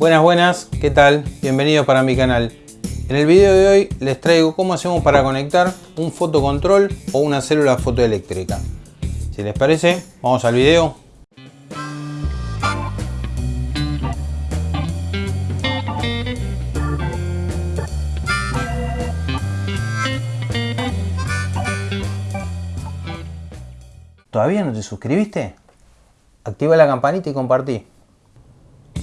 Buenas, buenas, ¿qué tal? Bienvenidos para mi canal. En el video de hoy les traigo cómo hacemos para conectar un fotocontrol o una célula fotoeléctrica. Si les parece, vamos al video. ¿Todavía no te suscribiste? Activa la campanita y compartí.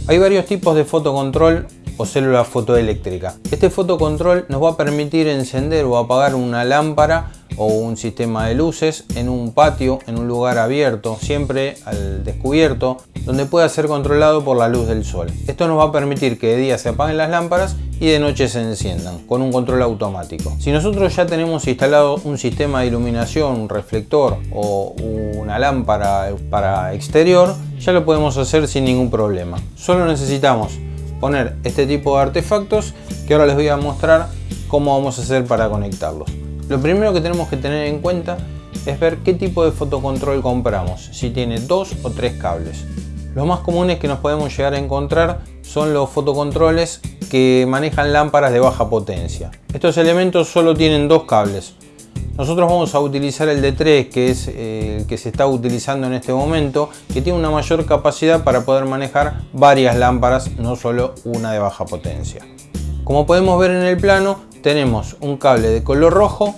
Hay varios tipos de fotocontrol o célula fotoeléctrica. Este fotocontrol nos va a permitir encender o apagar una lámpara o un sistema de luces en un patio, en un lugar abierto, siempre al descubierto, donde pueda ser controlado por la luz del sol. Esto nos va a permitir que de día se apaguen las lámparas y de noche se enciendan con un control automático. Si nosotros ya tenemos instalado un sistema de iluminación, un reflector o una lámpara para exterior, ya lo podemos hacer sin ningún problema. Solo necesitamos poner este tipo de artefactos que ahora les voy a mostrar cómo vamos a hacer para conectarlos. Lo primero que tenemos que tener en cuenta es ver qué tipo de fotocontrol compramos, si tiene dos o tres cables. Los más comunes que nos podemos llegar a encontrar son los fotocontroles que manejan lámparas de baja potencia. Estos elementos solo tienen dos cables. Nosotros vamos a utilizar el de 3 que es eh, el que se está utilizando en este momento, que tiene una mayor capacidad para poder manejar varias lámparas, no solo una de baja potencia. Como podemos ver en el plano, tenemos un cable de color rojo,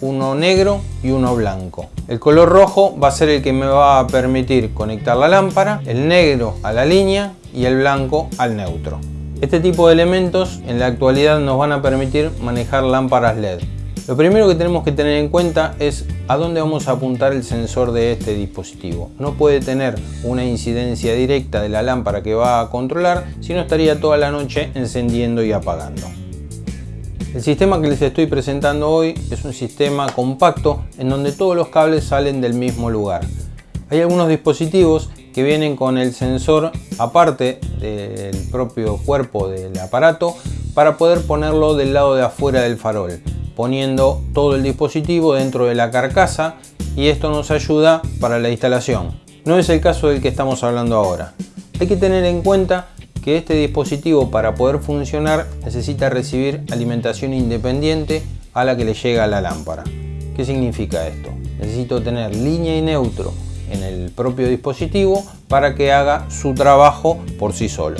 uno negro y uno blanco. El color rojo va a ser el que me va a permitir conectar la lámpara, el negro a la línea y el blanco al neutro. Este tipo de elementos en la actualidad nos van a permitir manejar lámparas LED. Lo primero que tenemos que tener en cuenta es a dónde vamos a apuntar el sensor de este dispositivo. No puede tener una incidencia directa de la lámpara que va a controlar, sino estaría toda la noche encendiendo y apagando. El sistema que les estoy presentando hoy es un sistema compacto en donde todos los cables salen del mismo lugar. Hay algunos dispositivos que vienen con el sensor aparte del propio cuerpo del aparato para poder ponerlo del lado de afuera del farol poniendo todo el dispositivo dentro de la carcasa y esto nos ayuda para la instalación. No es el caso del que estamos hablando ahora. Hay que tener en cuenta que este dispositivo para poder funcionar necesita recibir alimentación independiente a la que le llega la lámpara. ¿Qué significa esto? Necesito tener línea y neutro en el propio dispositivo para que haga su trabajo por sí solo.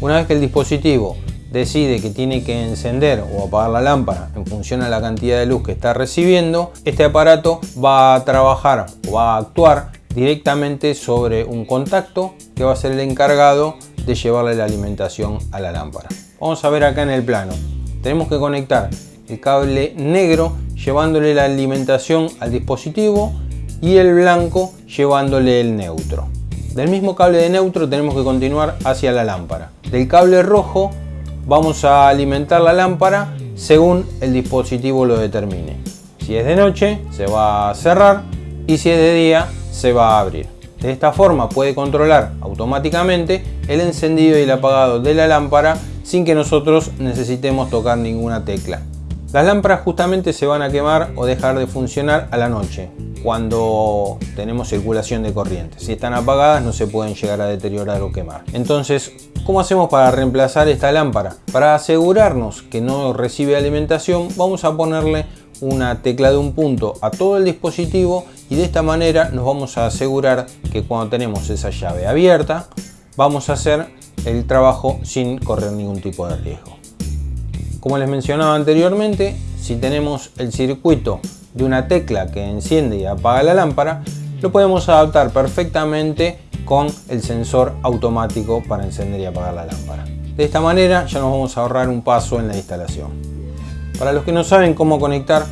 Una vez que el dispositivo decide que tiene que encender o apagar la lámpara en función a la cantidad de luz que está recibiendo, este aparato va a trabajar o va a actuar directamente sobre un contacto que va a ser el encargado de llevarle la alimentación a la lámpara. Vamos a ver acá en el plano. Tenemos que conectar el cable negro llevándole la alimentación al dispositivo y el blanco llevándole el neutro. Del mismo cable de neutro tenemos que continuar hacia la lámpara. Del cable rojo vamos a alimentar la lámpara según el dispositivo lo determine. Si es de noche se va a cerrar y si es de día se va a abrir. De esta forma puede controlar automáticamente el encendido y el apagado de la lámpara sin que nosotros necesitemos tocar ninguna tecla. Las lámparas justamente se van a quemar o dejar de funcionar a la noche, cuando tenemos circulación de corriente. Si están apagadas no se pueden llegar a deteriorar o quemar. Entonces, ¿cómo hacemos para reemplazar esta lámpara? Para asegurarnos que no recibe alimentación, vamos a ponerle una tecla de un punto a todo el dispositivo y de esta manera nos vamos a asegurar que cuando tenemos esa llave abierta, vamos a hacer el trabajo sin correr ningún tipo de riesgo. Como les mencionaba anteriormente, si tenemos el circuito de una tecla que enciende y apaga la lámpara, lo podemos adaptar perfectamente con el sensor automático para encender y apagar la lámpara. De esta manera ya nos vamos a ahorrar un paso en la instalación. Para los que no saben cómo conectar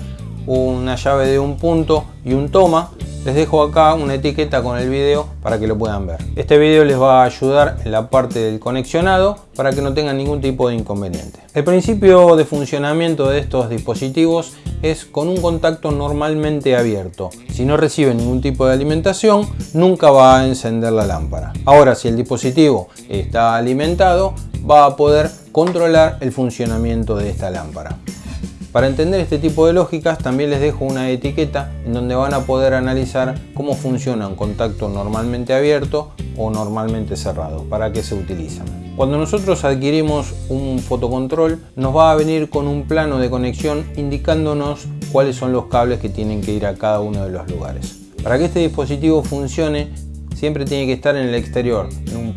una llave de un punto y un toma, les dejo acá una etiqueta con el video para que lo puedan ver. Este video les va a ayudar en la parte del conexionado para que no tengan ningún tipo de inconveniente. El principio de funcionamiento de estos dispositivos es con un contacto normalmente abierto. Si no recibe ningún tipo de alimentación, nunca va a encender la lámpara. Ahora, si el dispositivo está alimentado, va a poder controlar el funcionamiento de esta lámpara. Para entender este tipo de lógicas también les dejo una etiqueta en donde van a poder analizar cómo funciona un contacto normalmente abierto o normalmente cerrado, para qué se utilizan. Cuando nosotros adquirimos un fotocontrol nos va a venir con un plano de conexión indicándonos cuáles son los cables que tienen que ir a cada uno de los lugares. Para que este dispositivo funcione siempre tiene que estar en el exterior,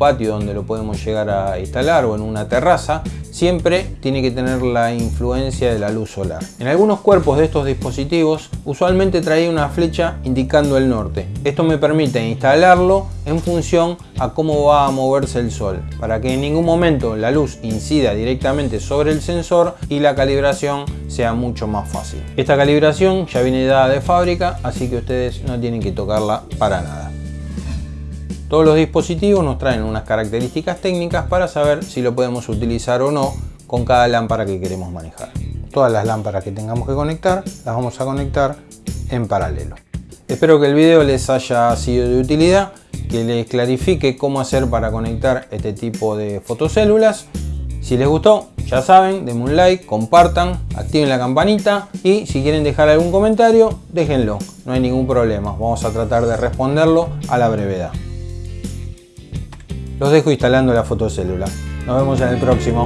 patio donde lo podemos llegar a instalar o en una terraza siempre tiene que tener la influencia de la luz solar. En algunos cuerpos de estos dispositivos usualmente trae una flecha indicando el norte. Esto me permite instalarlo en función a cómo va a moverse el sol, para que en ningún momento la luz incida directamente sobre el sensor y la calibración sea mucho más fácil. Esta calibración ya viene dada de fábrica, así que ustedes no tienen que tocarla para nada. Todos los dispositivos nos traen unas características técnicas para saber si lo podemos utilizar o no con cada lámpara que queremos manejar. Todas las lámparas que tengamos que conectar las vamos a conectar en paralelo. Espero que el video les haya sido de utilidad, que les clarifique cómo hacer para conectar este tipo de fotocélulas. Si les gustó, ya saben, denme un like, compartan, activen la campanita y si quieren dejar algún comentario, déjenlo, no hay ningún problema, vamos a tratar de responderlo a la brevedad. Los dejo instalando la fotocélula. Nos vemos en el próximo.